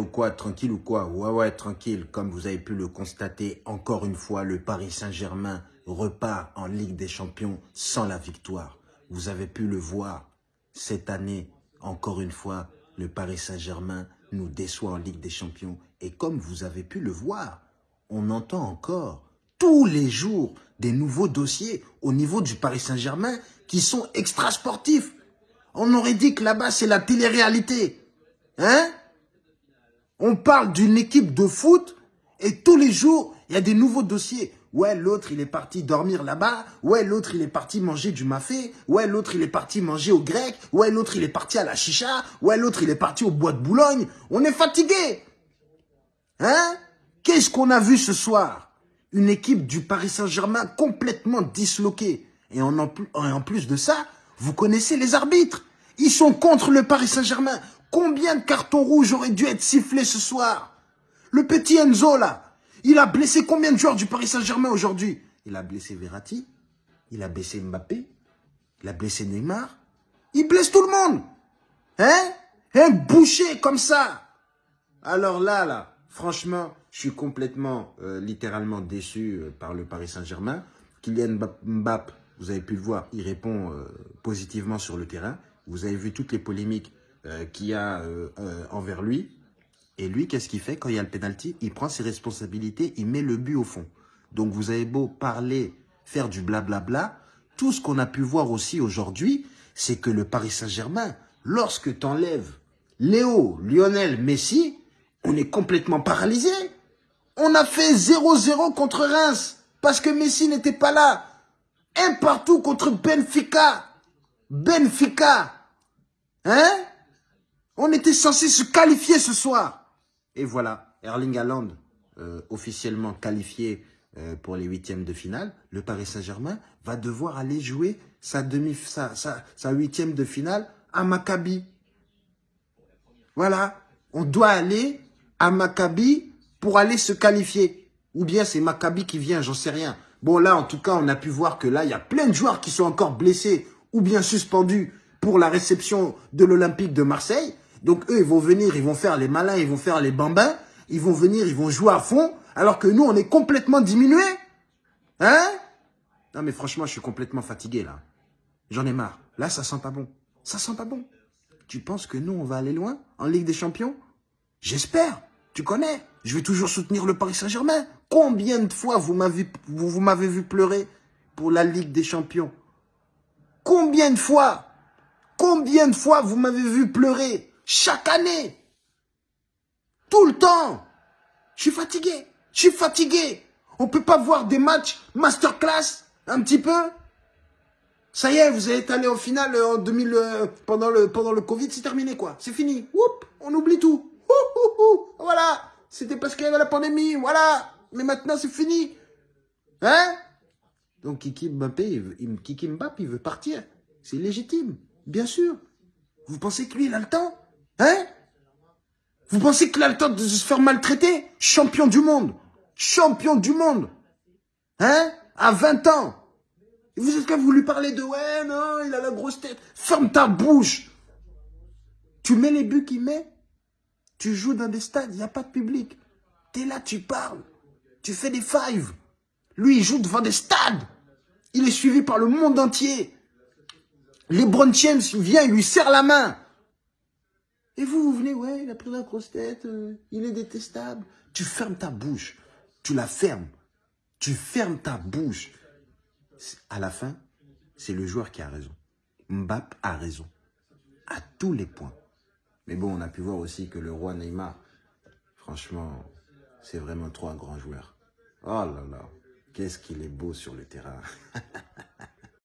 ou quoi Tranquille ou quoi Ouais, ouais, tranquille. Comme vous avez pu le constater, encore une fois, le Paris Saint-Germain repart en Ligue des Champions sans la victoire. Vous avez pu le voir cette année, encore une fois, le Paris Saint-Germain nous déçoit en Ligue des Champions. Et comme vous avez pu le voir, on entend encore tous les jours des nouveaux dossiers au niveau du Paris Saint-Germain qui sont extra sportifs. On aurait dit que là-bas, c'est la télé-réalité. Hein? On parle d'une équipe de foot et tous les jours, il y a des nouveaux dossiers. Ouais, l'autre, il est parti dormir là-bas. Ouais, l'autre, il est parti manger du mafé. Ouais, l'autre, il est parti manger au grec. Ouais, l'autre, il est parti à la chicha. Ouais, l'autre, il est parti au bois de Boulogne. On est fatigué. Hein? Qu'est-ce qu'on a vu ce soir? Une équipe du Paris Saint-Germain complètement disloquée. Et en, en plus de ça, vous connaissez les arbitres. Ils sont contre le Paris Saint-Germain. Combien de cartons rouges auraient dû être sifflés ce soir? Le petit Enzo, là, il a blessé combien de joueurs du Paris Saint-Germain aujourd'hui? Il a blessé Verratti, il a blessé Mbappé, il a blessé Neymar. Il blesse tout le monde. Hein? Un boucher comme ça. Alors là, là, franchement, je suis complètement, euh, littéralement déçu euh, par le Paris Saint-Germain. Kylian Mbappé, vous avez pu le voir, il répond euh, positivement sur le terrain. Vous avez vu toutes les polémiques qu'il y a envers lui. Et lui, qu'est-ce qu'il fait quand il y a le penalty? Il prend ses responsabilités, il met le but au fond. Donc vous avez beau parler, faire du blablabla, tout ce qu'on a pu voir aussi aujourd'hui, c'est que le Paris Saint-Germain, lorsque tu enlèves Léo, Lionel, Messi, on est complètement paralysé. On a fait 0-0 contre Reims parce que Messi n'était pas là. Un partout contre Benfica. Benfica. Hein? On était censé se qualifier ce soir. Et voilà, Erling Haaland, euh, officiellement qualifié euh, pour les huitièmes de finale, le Paris Saint-Germain va devoir aller jouer sa, demi, sa, sa, huitième de finale à Maccabi. Voilà, on doit aller à Maccabi pour aller se qualifier. Ou bien c'est Maccabi qui vient, j'en sais rien. Bon là, en tout cas, on a pu voir que là, il y a plein de joueurs qui sont encore blessés ou bien suspendus pour la réception de l'Olympique de Marseille. Donc eux, ils vont venir, ils vont faire les malins, ils vont faire les bambins, ils vont venir, ils vont jouer à fond, alors que nous, on est complètement diminués. Hein? Non mais franchement, je suis complètement fatigué là. J'en ai marre. Là, ça sent pas bon. Ça sent pas bon. Tu penses que nous, on va aller loin en Ligue des Champions? J'espère. Tu connais. Je vais toujours soutenir le Paris Saint-Germain. Combien de fois vous m'avez vous, vous m'avez vu pleurer pour la Ligue des Champions? Combien de fois? Combien de fois vous m'avez vu pleurer chaque année. Tout le temps. Je suis fatigué. Je suis fatigué. On peut pas voir des matchs masterclass un petit peu Ça y est, vous êtes allé au final euh, en 2000, euh, pendant, le, pendant le Covid, c'est terminé quoi. C'est fini. Oup, on oublie tout. voilà. C'était parce qu'il y avait la pandémie. Voilà. Mais maintenant, c'est fini. Hein? Donc Kiki Mbappé, il, Kiki Mbappé, il veut partir. C'est légitime, bien sûr. Vous pensez que lui, il a le temps? Hein? Vous pensez qu'il a le temps de se faire maltraiter? Champion du monde. Champion du monde. Hein? À 20 ans. Et vous êtes qu'à vous lui parler de « Ouais, non, il a la grosse tête. » Ferme ta bouche. Tu mets les buts qu'il met. Tu joues dans des stades, il n'y a pas de public. Tu es là, tu parles. Tu fais des fives. Lui, il joue devant des stades. Il est suivi par le monde entier. Les James vient, il lui serre la main. Et vous, vous venez, ouais, il a pris la grosse tête, euh, il est détestable. Tu fermes ta bouche. Tu la fermes. Tu fermes ta bouche. À la fin, c'est le joueur qui a raison. Mbappé a raison. À tous les points. Mais bon, on a pu voir aussi que le roi Neymar, franchement, c'est vraiment trop un grand joueur. Oh là là, qu'est-ce qu'il est beau sur le terrain.